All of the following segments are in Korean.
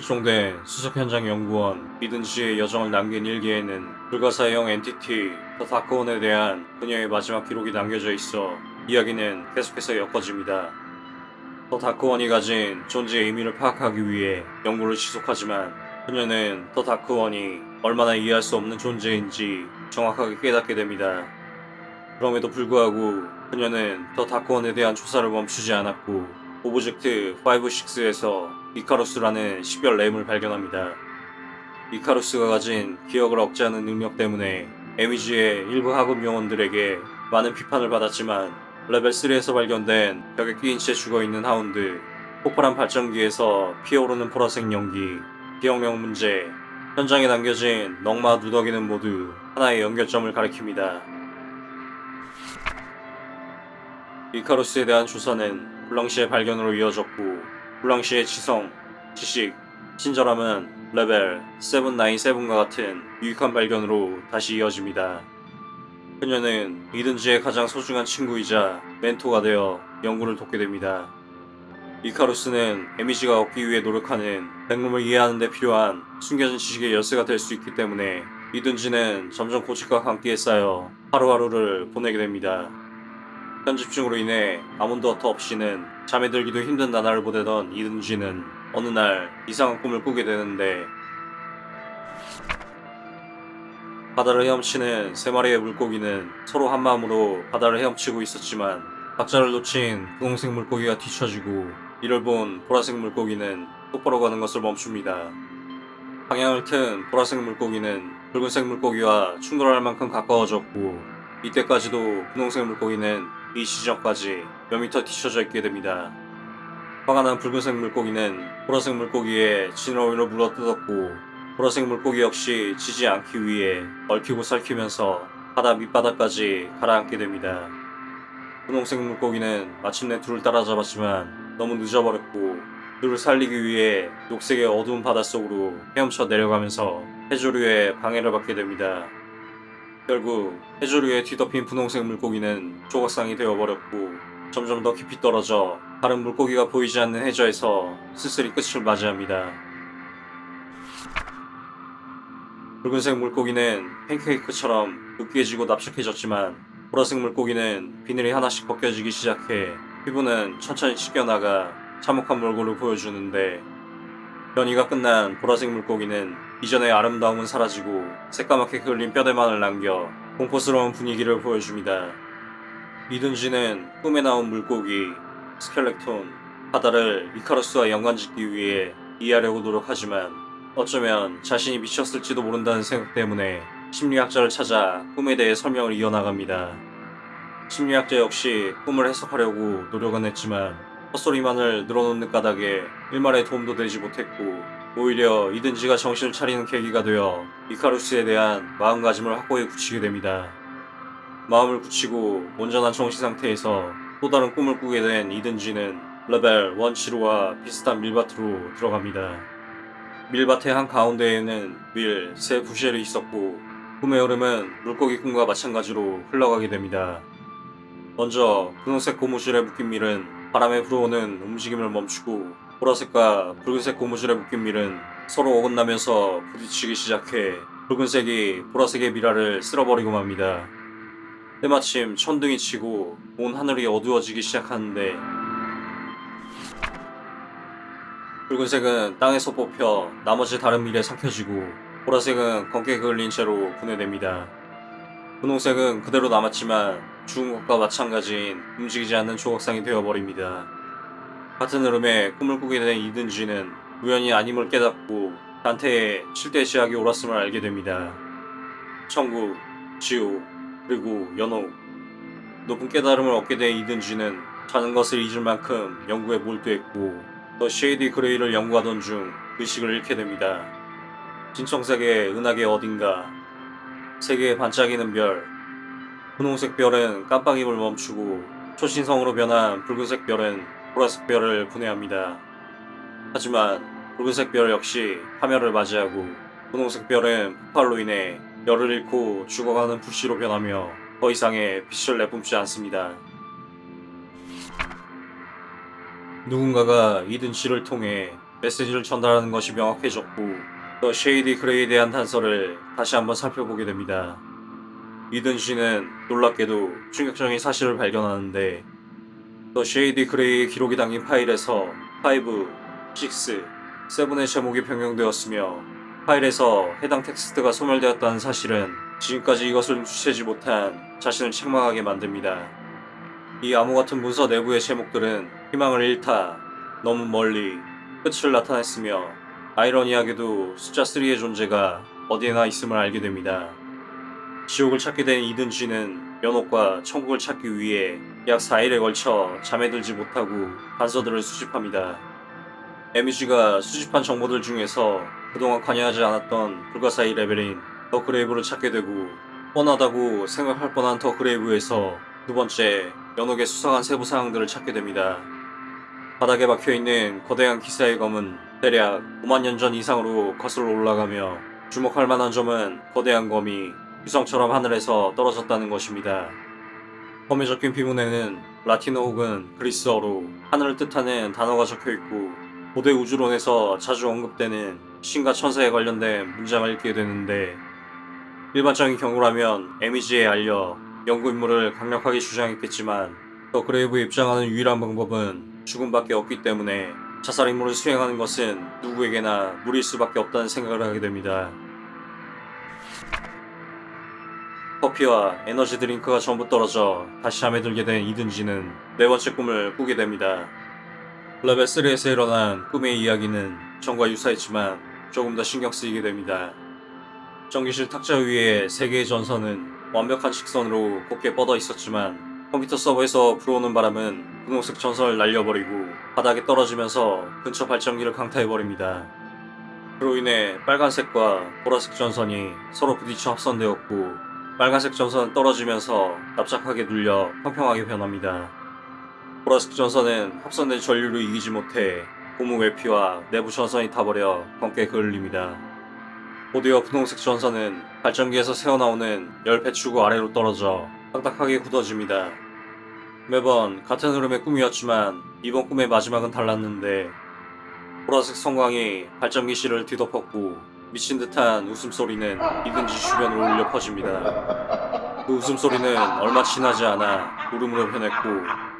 실종된 수석 현장 연구원 이든 씨의 여정을 남긴 일기에는 불가사의형 entity The Dark One에 대한 그녀의 마지막 기록이 남겨져 있어 이야기는 계속해서 엮어집니다. The Dark One이 가진 존재의 의미를 파악하기 위해 연구를 지속하지만 그녀는 The Dark One이 얼마나 이해할 수 없는 존재인지 정확하게 깨닫게 됩니다. 그럼에도 불구하고 그녀는 The Dark One에 대한 조사를 멈추지 않았고 object 5-6에서 이카루스라는 식별 램을 발견합니다. 이카루스가 가진 기억을 억제하는 능력 때문에 에미지의 일부 하급 요원들에게 많은 비판을 받았지만 레벨 3에서 발견된 벽에 끼인 채 죽어있는 hound, 폭발한 발전기에서 피어오르는 보라색 연기, 기억력 문제, 현장에 남겨진 넝마 누더기는 모두 하나의 연결점을 가리킵니다. 이카루스에 대한 조사는 블랑시의 발견으로 이어졌고 블랑시의 지성, 지식, 친절함은 레벨 797과 같은 유익한 발견으로 다시 이어집니다. 그녀는 이든지의 가장 소중한 친구이자 멘토가 되어 연구를 돕게 됩니다. 이카루스는 에미지가 얻기 위해 노력하는 백룸을 이해하는 데 필요한 숨겨진 지식의 열쇠가 될 수 있기 때문에 이든지는 점점 고집과 감기에 쌓여 하루하루를 보내게 됩니다. 편집중으로 인해 아몬드워터 없이는 잠에 들기도 힘든 나날을 보내던 이든지는 어느 날 이상한 꿈을 꾸게 되는데 바다를 헤엄치는 세 마리의 물고기는 서로 한마음으로 바다를 헤엄치고 있었지만 박자를 놓친 분홍색 물고기가 뒤처지고 이를 본 보라색 물고기는 똑바로 가는 것을 멈춥니다. 방향을 튼 보라색 물고기는 붉은색 물고기와 충돌할 만큼 가까워졌고 이때까지도 분홍색 물고기는 이 지점까지 몇 미터 뒤쳐져 있게 됩니다. 화가 난 붉은색 물고기는 보라색 물고기의 진어위로 물어뜯었고 보라색 물고기 역시 지지 않기 위해 얽히고 설키면서 바다 밑바닥까지 가라앉게 됩니다. 분홍색 물고기는 마침내 둘을 따라잡았지만 너무 늦어버렸고 둘을 살리기 위해 녹색의 어두운 바닷속으로 헤엄쳐 내려가면서 해조류의 방해를 받게 됩니다. 결국 해조류에 뒤덮인 분홍색 물고기는 조각상이 되어버렸고 점점 더 깊이 떨어져 다른 물고기가 보이지 않는 해저에서 쓸쓸히 끝을 맞이합니다. 붉은색 물고기는 팬케이크처럼 으깨지고 납작해졌지만 보라색 물고기는 비늘이 하나씩 벗겨지기 시작해 피부는 천천히 씻겨나가 참혹한 몰골을 보여주는데 변이가 끝난 보라색 물고기는 이전의 아름다움은 사라지고 새까맣게 그을린 뼈대만을 남겨 공포스러운 분위기를 보여줍니다. 이든지는 꿈에 나온 물고기, 스켈렉톤, 바다를 이카루스와 연관짓기 위해 이해하려고 노력하지만 어쩌면 자신이 미쳤을지도 모른다는 생각 때문에 심리학자를 찾아 꿈에 대해 설명을 이어나갑니다. 심리학자 역시 꿈을 해석하려고 노력은 했지만 헛소리만을 늘어놓는 까닭에 일말의 도움도 되지 못했고 오히려 이든지가 정신을 차리는 계기가 되어 이카루스에 대한 마음가짐을 확고히 굳히게 됩니다. 마음을 굳히고 온전한 정신 상태에서 또 다른 꿈을 꾸게 된 이든지는 레벨 1 치료와 비슷한 밀밭으로 들어갑니다. 밀밭의 한 가운데에는 밀세 부쉘이 있었고 꿈의 흐름은 물고기 꿈과 마찬가지로 흘러가게 됩니다. 먼저 분홍색 고무줄에 묶인 밀은 바람에 불어오는 움직임을 멈추고 보라색과 붉은색 고무줄에 묶인 밀은 서로 어긋나면서 부딪히기 시작해 붉은색이 보라색의 미라를 쓸어버리고 맙니다. 때마침 천둥이 치고 온 하늘이 어두워지기 시작하는데 붉은색은 땅에서 뽑혀 나머지 다른 밀에 삭혀지고 보라색은 검게 그을린 채로 분해됩니다. 분홍색은 그대로 남았지만 것과 마찬가지인 움직이지 않는 조각상이 되어버립니다. 같은 흐름에 꿈을 꾸게 된 이든지는 우연히 아님을 깨닫고 단테의 7대 지학이 옳았음을 알게 됩니다. 천국, 지옥, 그리고 연옥. 높은 깨달음을 얻게 된 이든지는 자는 것을 잊을 만큼 연구에 몰두했고 더 쉐이디 그레이를 연구하던 중 의식을 잃게 됩니다. 진청색의 은하계 어딘가 세계에 반짝이는 별 분홍색 별은 깜빡임을 멈추고 초신성으로 변한 붉은색 별은 보라색 별을 분해합니다. 하지만 붉은색 별 역시 파멸을 맞이하고 분홍색 별은 폭발로 인해 열을 잃고 죽어가는 불씨로 변하며 더 이상의 빛을 내뿜지 않습니다. 누군가가 이든 씨를 통해 메시지를 전달하는 것이 명확해졌고 The Shady Grey에 대한 단서를 다시 한번 살펴보게 됩니다. 이든 씨는 놀랍게도 충격적인 사실을 발견하는데 The Shady Grey의 기록이 담긴 파일에서 5, 6, 7의 제목이 변경되었으며 파일에서 해당 텍스트가 소멸되었다는 사실은 지금까지 이것을 눈치채지 못한 자신을 책망하게 만듭니다. 이 암호 같은 문서 내부의 제목들은 희망을 잃다, 너무 멀리, 끝을 나타냈으며 아이러니하게도 숫자 3의 존재가 어디에나 있음을 알게 됩니다. 지옥을 찾게 된 이든 씨는 연옥과 천국을 찾기 위해 약 4일에 걸쳐 잠에 들지 못하고 단서들을 수집합니다. M.E.G.가 수집한 정보들 중에서 그동안 관여하지 않았던 불가사의 레벨인 The Grave를 찾게 되고 뻔하다고 생각할 뻔한 The Grave에서 두 번째 연옥의 수상한 세부 사항들을 찾게 됩니다. 바닥에 박혀있는 거대한 기사의 검은 대략 5만 년 전 이상으로 거슬러 올라가며 주목할 만한 점은 거대한 검이 유성처럼 하늘에서 떨어졌다는 것입니다. 검에 적힌 비문에는 라틴어 혹은 그리스어로 하늘을 뜻하는 단어가 적혀있고 고대 우주론에서 자주 언급되는 신과 천사에 관련된 문장을 읽게 되는데 일반적인 경우라면 에미지에 알려 연구 임무를 강력하게 주장했겠지만 The Grave에 입장하는 유일한 방법은 죽음밖에 없기 때문에 자살 임무를 수행하는 것은 누구에게나 무리일 수밖에 없다는 생각을 하게 됩니다. 커피와 에너지 드링크가 전부 떨어져 다시 잠에 들게 된 이든 씨는 네 번째 꿈을 꾸게 됩니다. 레벨 3에서 일어난 꿈의 이야기는 전과 유사했지만 조금 더 신경 쓰이게 됩니다. 전기실 탁자 위에 세 개의 전선은 완벽한 직선으로 곱게 뻗어 있었지만 컴퓨터 서버에서 불어오는 바람은 분홍색 전선을 날려버리고 바닥에 떨어지면서 근처 발전기를 강타해버립니다. 그로 인해 빨간색과 보라색 전선이 서로 부딪혀 합선되었고 빨간색 전선은 떨어지면서 납작하게 눌려 평평하게 변합니다. 보라색 전선은 합선된 전류를 이기지 못해 고무 외피와 내부 전선이 타버려 검게 그을립니다. 곧이어 분홍색 전선은 발전기에서 새어나오는 열 배출구 아래로 떨어져 딱딱하게 굳어집니다. 매번 같은 흐름의 꿈이었지만 이번 꿈의 마지막은 달랐는데 보라색 성광이 발전기 실을 뒤덮었고 미친 듯한 웃음소리는 이든지 주변으로 울려 퍼집니다. 그 웃음소리는 얼마 지나지 않아 울음으로 변했고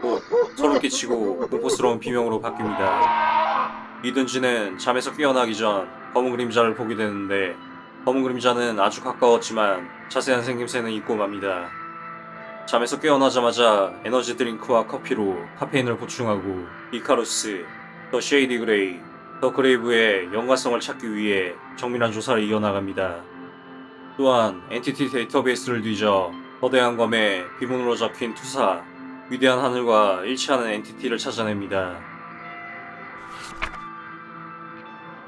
곧 소름 끼치고 공포스러운 비명으로 바뀝니다. 이든 씨는 잠에서 깨어나기 전 검은 그림자를 보게 되는데 검은 그림자는 아주 가까웠지만 자세한 생김새는 잊고 맙니다. 잠에서 깨어나자마자 에너지 드링크와 커피로 카페인을 보충하고 이카루스, The Shady Grey, The Grave의 연관성을 찾기 위해 정밀한 조사를 이어나갑니다. 또한 entity 데이터베이스를 뒤져 거대한 검에 비문으로 적힌 투사, 위대한 하늘과 일치하는 entity를 찾아냅니다.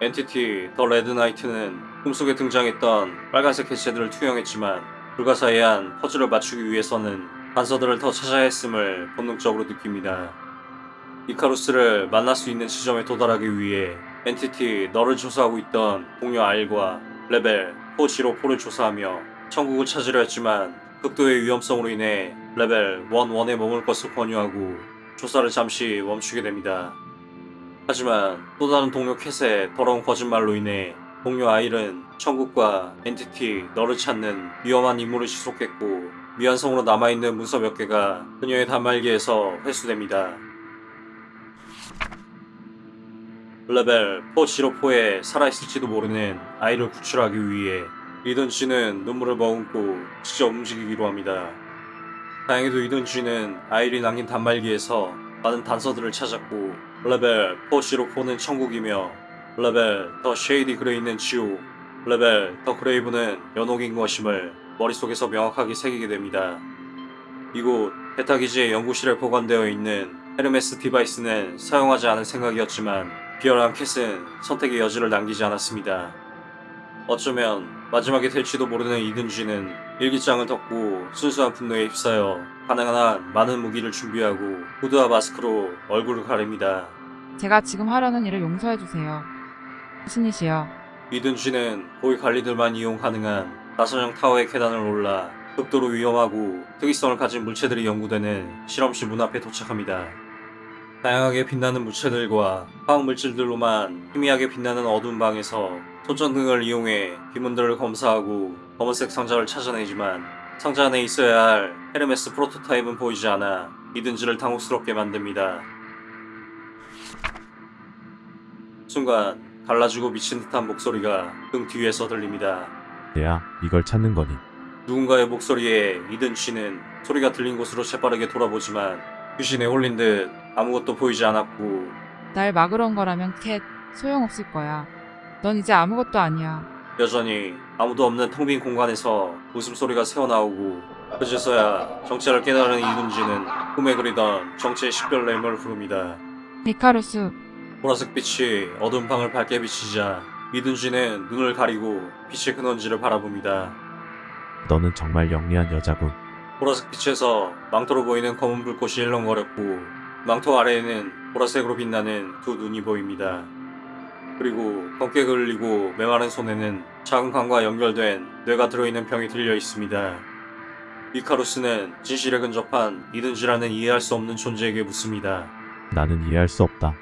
entity The Red Knight는 꿈속에 등장했던 빨간색 형체들을 투영했지만 불가사의한 퍼즐을 맞추기 위해서는 단서들을 더 찾아야 했음을 본능적으로 느낍니다. 이카루스를 만날 수 있는 지점에 도달하기 위해 entity 너를 조사하고 있던 동료 아일과 레벨 404를 조사하며 천국을 찾으려 했지만 극도의 위험성으로 인해 레벨 11에 머물 것을 권유하고 조사를 잠시 멈추게 됩니다. 하지만 또 다른 동료 캣의 더러운 거짓말로 인해 동료 아일은 천국과 entity 너를 찾는 위험한 임무를 지속했고 미완성으로 남아있는 문서 몇 개가 그녀의 단말기에서 회수됩니다. 레벨 404에 살아있을지도 모르는 아일을 구출하기 위해 이든 씨는 눈물을 머금고 직접 움직이기로 합니다. 다행히도 이든 씨는 아일이 남긴 단말기에서 많은 단서들을 찾았고 레벨 404는 천국이며 레벨 The Shady Grey는 지옥 레벨 The Grave는 연옥인 것임을 머릿속에서 명확하게 새기게 됩니다. 이곳 베타기지의 연구실에 보관되어 있는 헤르메스 device는 사용하지 않을 생각이었지만 비열한 캣은 선택의 여지를 남기지 않았습니다. 어쩌면 마지막이 될지도 모르는 이든쥐는 일기장을 덮고 순수한 분노에 휩싸여 가능한 한 많은 무기를 준비하고 후드와 마스크로 얼굴을 가립니다. 제가 지금 하려는 일을 용서해주세요. 신이시여. 이든쥐는 고위 관리들만 이용 가능한 나선형 타워의 계단을 올라 극도로 위험하고 특이성을 가진 물체들이 연구되는 실험실 문 앞에 도착합니다. 다양하게 빛나는 무채들과 화학 물질들로만 희미하게 빛나는 어두운 방에서 손전등을 이용해 비문들을 검사하고 검은색 상자를 찾아내지만 상자 안에 있어야 할 헤르메스 프로토타입은 보이지 않아 이든지를 당혹스럽게 만듭니다. 순간 갈라지고 미친 듯한 목소리가 등 뒤에서 들립니다. 내야 이걸 찾는 거니. 누군가의 목소리에 이든치는 소리가 들린 곳으로 재빠르게 돌아보지만 귀신에 홀린 듯 아무것도 보이지 않았고 날 막으러 온 거라면 캣, 소용없을 거야. 넌 이제 아무것도 아니야. 여전히 아무도 없는 텅 빈 공간에서 웃음소리가 새어나오고 그제서야 정체를 깨달은 이든지는 꿈에 그리던 정체의 식별 램을 부릅니다. 미카루스, 보라색 빛이 어두운 방을 밝게 비치자 이든지는 눈을 가리고 빛의 근원지를 바라봅니다. 너는 정말 영리한 여자군. 보라색 빛에서 망토로 보이는 검은 불꽃이 일렁거렸고 망토 아래에는 보라색으로 빛나는 두 눈이 보입니다. 그리고 검게 그을리고 메마른 손에는 작은 관과 연결된 뇌가 들어있는 병이 들려 있습니다. 이카루스는 진실에 근접한 이든지라는 이해할 수 없는 존재에게 묻습니다. 나는 이해할 수 없다.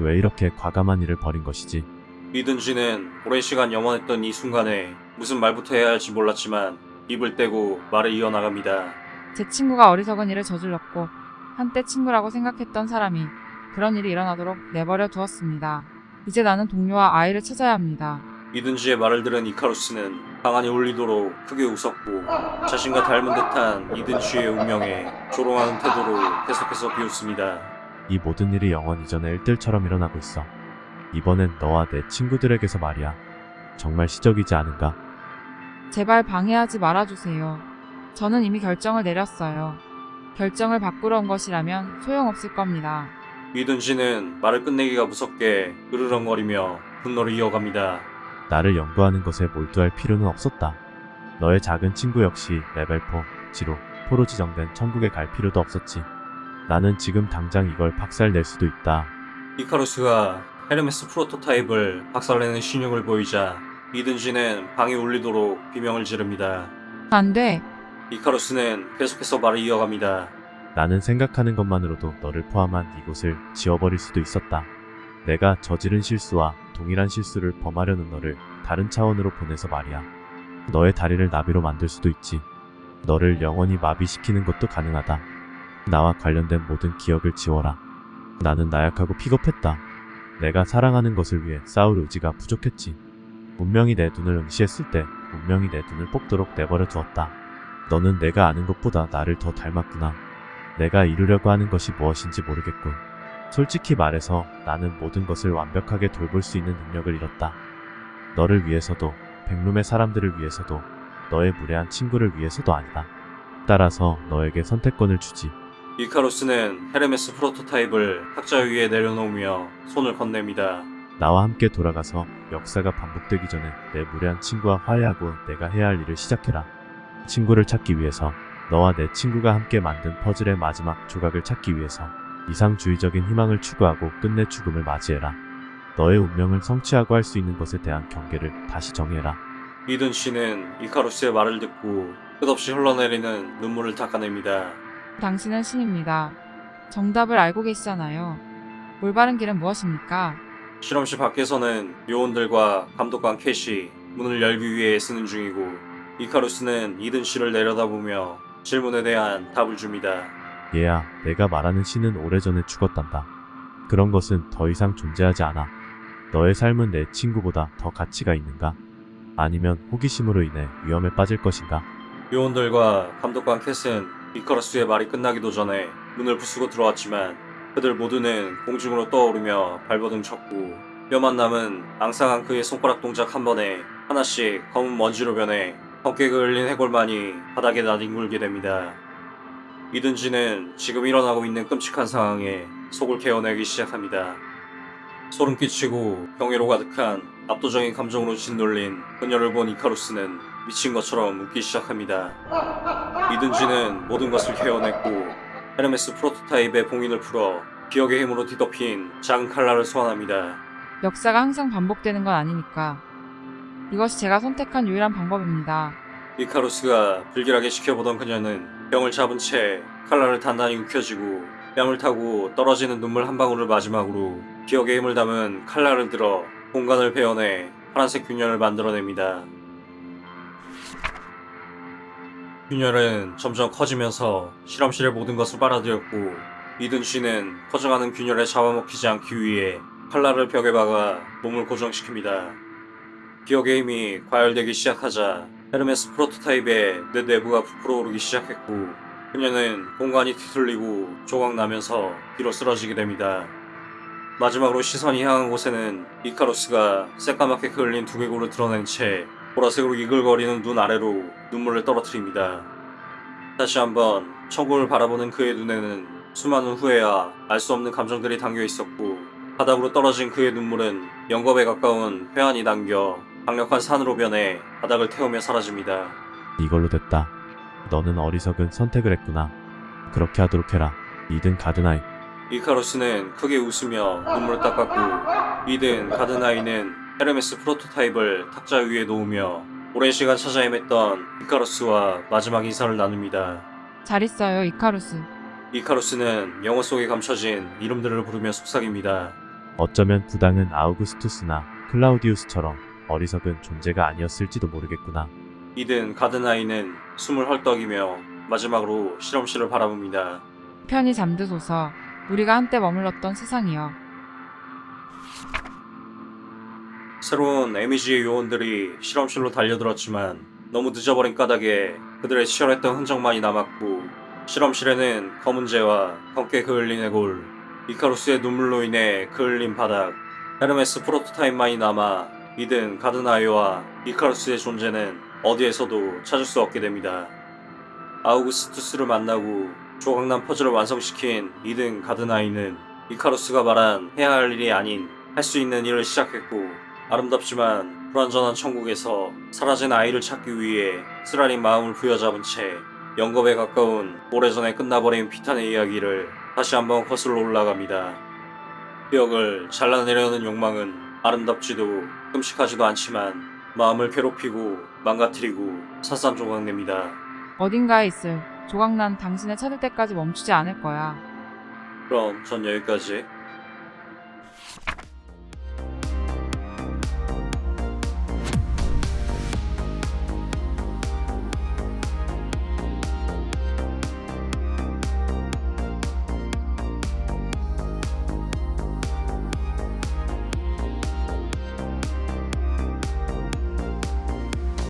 왜 이렇게 과감한 일을 벌인 것이지? 이든지는 오랜 시간 염원했던 이 순간에 무슨 말부터 해야 할지 몰랐지만 입을 떼고 말을 이어나갑니다. 제 친구가 어리석은 일을 저질렀고 한때 친구라고 생각했던 사람이 그런 일이 일어나도록 내버려 두었습니다. 이제 나는 동료와 아이를 찾아야 합니다. 이든지의 말을 들은 이카루스는 방안이 울리도록 크게 웃었고 자신과 닮은 듯한 이든지의 운명에 조롱하는 태도로 계속해서 비웃습니다. 이 모든 일이 영원 이전의 일들처럼 일어나고 있어. 이번엔 너와 내 친구들에게서 말이야. 정말 시적이지 않은가? 제발 방해하지 말아주세요. 저는 이미 결정을 내렸어요. 결정을 바꾸러 온 것이라면 소용없을 겁니다. 이든지는 말을 끝내기가 무섭게 으르렁거리며 분노를 이어갑니다. 나를 연구하는 것에 몰두할 필요는 없었다. 너의 작은 친구 역시 레벨 4, 지로, 포로 지정된 천국에 갈 필요도 없었지. 나는 지금 당장 이걸 박살낼 수도 있다. 이카루스가 헤르메스 프로토타입을 박살내는 시늉을 보이자 이든지는 방이 울리도록 비명을 지릅니다. 안 돼. 이카루스는 계속해서 말을 이어갑니다. 나는 생각하는 것만으로도 너를 포함한 이곳을 지워버릴 수도 있었다. 내가 저지른 실수와 동일한 실수를 범하려는 너를 다른 차원으로 보내서 말이야. 너의 다리를 나비로 만들 수도 있지. 너를 영원히 마비시키는 것도 가능하다. 나와 관련된 모든 기억을 지워라. 나는 나약하고 피겁했다. 내가 사랑하는 것을 위해 싸울 의지가 부족했지. 운명이 내 눈을 응시했을 때 운명이 내 눈을 뽑도록 내버려 두었다. 너는 내가 아는 것보다 나를 더 닮았구나. 내가 이루려고 하는 것이 무엇인지 모르겠군. 솔직히 말해서 나는 모든 것을 완벽하게 돌볼 수 있는 능력을 잃었다. 너를 위해서도, 백룸의 사람들을 위해서도, 너의 무례한 친구를 위해서도 아니다. 따라서 너에게 선택권을 주지. 이카루스는 헤르메스 프로토타입을 탁자 위에 내려놓으며 손을 건넵니다. 나와 함께 돌아가서 역사가 반복되기 전에 내 무례한 친구와 화해하고 내가 해야 할 일을 시작해라. 친구를 찾기 위해서, 너와 내 친구가 함께 만든 퍼즐의 마지막 조각을 찾기 위해서 이상주의적인 희망을 추구하고 끝내 죽음을 맞이해라. 너의 운명을 성취하고 할 수 있는 것에 대한 경계를 다시 정해라. 이든 씨는 이카루스의 말을 듣고 끝없이 흘러내리는 눈물을 닦아냅니다. 당신은 신입니다. 정답을 알고 계시잖아요. 올바른 길은 무엇입니까? 실험실 밖에서는 요원들과 감독관 캣이 문을 열기 위해 애쓰는 중이고 이카루스는 이든 씨를 내려다보며 질문에 대한 답을 줍니다. 얘야, 내가 말하는 신은 오래전에 죽었단다. 그런 것은 더 이상 존재하지 않아. 너의 삶은 내 친구보다 더 가치가 있는가? 아니면 호기심으로 인해 위험에 빠질 것인가? 요원들과 감독관 캣은 이카루스의 말이 끝나기도 전에 문을 부수고 들어왔지만 그들 모두는 공중으로 떠오르며 발버둥 쳤고 뼈만 남은 앙상한 그의 손가락 동작 한 번에 하나씩 검은 먼지로 변해 헛게 그을린 해골만이 바닥에 나뒹굴게 됩니다. 이든지는 지금 일어나고 있는 끔찍한 상황에 속을 개어내기 시작합니다. 소름 끼치고 경외로 가득한 압도적인 감정으로 짓눌린 그녀를 본 이카루스는 미친 것처럼 웃기 시작합니다. 이든지는 모든 것을 개어냈고 헤르메스 프로토타입의 봉인을 풀어 기억의 힘으로 뒤덮인 작은 칼날을 소환합니다. 역사가 항상 반복되는 건 아니니까. 이것이 제가 선택한 유일한 방법입니다. 이카루스가 불길하게 지켜보던 그녀는 병을 잡은 채 칼날을 단단히 움켜쥐고 뺨을 타고 떨어지는 눈물 한 방울을 마지막으로 기억의 힘을 담은 칼날을 들어 공간을 베어내 파란색 균열을 만들어냅니다. 균열은 점점 커지면서 실험실의 모든 것을 빨아들였고 이든 씨는 커져가는 균열에 잡아먹히지 않기 위해 칼날을 벽에 박아 몸을 고정시킵니다. 기억의 힘이 과열되기 시작하자 헤르메스 프로토타입의 내 내부가 부풀어 오르기 시작했고 그녀는 공간이 뒤틀리고 조각나면서 뒤로 쓰러지게 됩니다. 마지막으로 시선이 향한 곳에는 이카로스가 새까맣게 그을린 두개골을 드러낸 채 보라색으로 이글거리는 눈 아래로 눈물을 떨어뜨립니다. 다시 한번 천국을 바라보는 그의 눈에는 수많은 후회와 알 수 없는 감정들이 담겨 있었고 바닥으로 떨어진 그의 눈물은 영겁에 가까운 회한이 담겨 강력한 산으로 변해 바닥을 태우며 사라집니다. 이걸로 됐다. 너는 어리석은 선택을 했구나. 그렇게 하도록 해라. 이든 가드나이. 이카로스는 크게 웃으며 눈물을 닦았고 이든 가드나이는 헤르메스 프로토타입을 탁자 위에 놓으며 오랜 시간 찾아 헤맸던 이카로스와 마지막 인사를 나눕니다. 잘 있어요, 이카루스. 이카로스는 영어 속에 감춰진 이름들을 부르며 속삭입니다. 어쩌면 부당은 아우구스투스나 클라우디우스처럼 어리석은 존재가 아니었을지도 모르겠구나. 이든 가드나이는 숨을 헐떡이며 마지막으로 실험실을 바라봅니다. 편히 잠드소서. 우리가 한때 머물렀던 세상이여. 새로운 에미지의 요원들이 실험실로 달려들었지만 너무 늦어버린 까닭에 그들의 치열했던 흔적만이 남았고 실험실에는 검은재와 검게 그을린 해골, 이카루스의 눈물로 인해 그을린 바닥, 헤르메스 프로토타입만이 남아 이든 가드나이와 이카루스의 존재는 어디에서도 찾을 수 없게 됩니다. 아우구스투스를 만나고 조각난 퍼즐을 완성시킨 이든 가드나이는 이카루스가 말한 해야 할 일이 아닌 할 수 있는 일을 시작했고 아름답지만 불완전한 천국에서 사라진 아이를 찾기 위해 쓰라린 마음을 부여잡은 채 영겁에 가까운 오래전에 끝나버린 비탄의 이야기를 다시 한번 거슬러 올라갑니다. 기억을 잘라내려는 욕망은 아름답지도 끔찍하지도 않지만 마음을 괴롭히고 망가뜨리고 산산조각냅니다. 어딘가에 있을 조각난 당신을 찾을 때까지 멈추지 않을 거야. 그럼 전 여기까지